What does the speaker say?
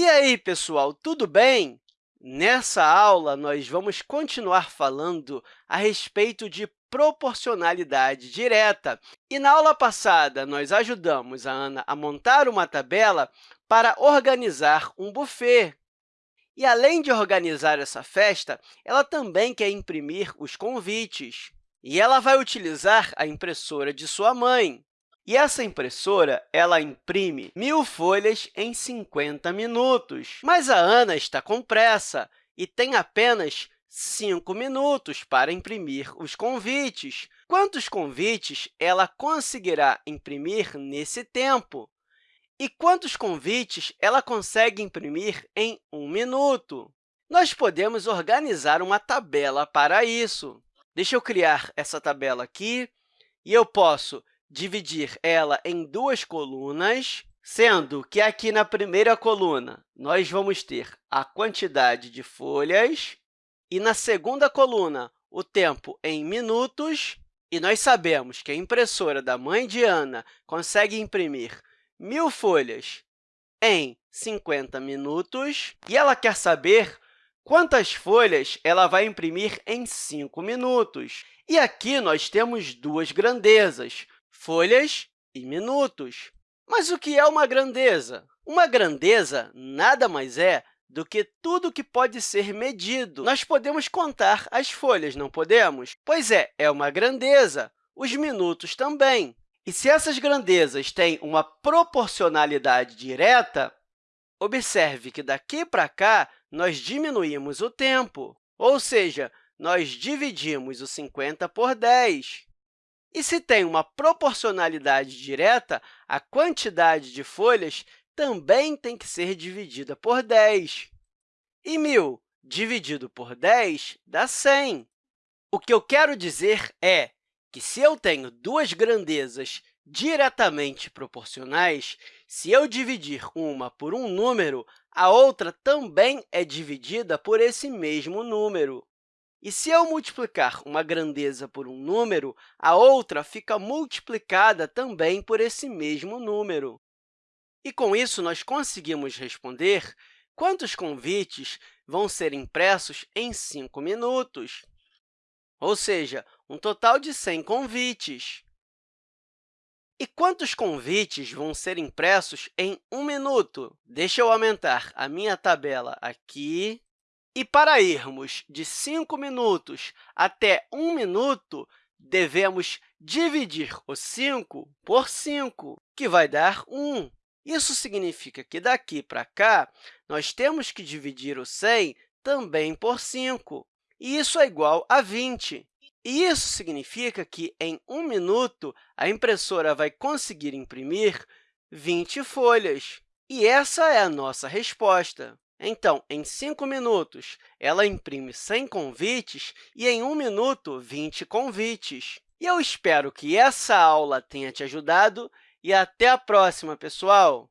E aí, pessoal, tudo bem? Nessa aula, nós vamos continuar falando a respeito de proporcionalidade direta. E na aula passada, nós ajudamos a Ana a montar uma tabela para organizar um buffet. E, além de organizar essa festa, ela também quer imprimir os convites. E ela vai utilizar a impressora de sua mãe. E essa impressora ela imprime mil folhas em 50 minutos. Mas a Ana está com pressa e tem apenas 5 minutos para imprimir os convites. Quantos convites ela conseguirá imprimir nesse tempo? E quantos convites ela consegue imprimir em um minuto? Nós podemos organizar uma tabela para isso. Deixa eu criar essa tabela aqui, e eu posso dividir ela em duas colunas, sendo que aqui na primeira coluna nós vamos ter a quantidade de folhas e na segunda coluna o tempo em minutos. E nós sabemos que a impressora da mãe de Ana consegue imprimir mil folhas em 50 minutos, e ela quer saber quantas folhas ela vai imprimir em 5 minutos. E aqui nós temos duas grandezas, folhas e minutos. Mas o que é uma grandeza? Uma grandeza nada mais é do que tudo que pode ser medido. Nós podemos contar as folhas, não podemos? Pois é, é uma grandeza. Os minutos também. E se essas grandezas têm uma proporcionalidade direta, observe que daqui para cá nós diminuímos o tempo, ou seja, nós dividimos o 50 por 10. E se tem uma proporcionalidade direta, a quantidade de folhas também tem que ser dividida por 10. E 1.000 dividido por 10 dá 100. O que eu quero dizer é que, se eu tenho duas grandezas diretamente proporcionais, se eu dividir uma por um número, a outra também é dividida por esse mesmo número. E se eu multiplicar uma grandeza por um número, a outra fica multiplicada também por esse mesmo número. E, com isso, nós conseguimos responder quantos convites vão ser impressos em 5 minutos, ou seja, um total de 100 convites. E quantos convites vão ser impressos em um minuto? Deixa eu aumentar a minha tabela aqui. E para irmos de 5 minutos até 1 minuto, devemos dividir o 5 por 5, que vai dar 1. Isso significa que, daqui para cá, nós temos que dividir o 100 também por 5, e isso é igual a 20. E isso significa que, em um minuto, a impressora vai conseguir imprimir 20 folhas. E essa é a nossa resposta. Então, em 5 minutos, ela imprime 100 convites e, em 1 minuto, 20 convites. E eu espero que essa aula tenha te ajudado e até a próxima, pessoal!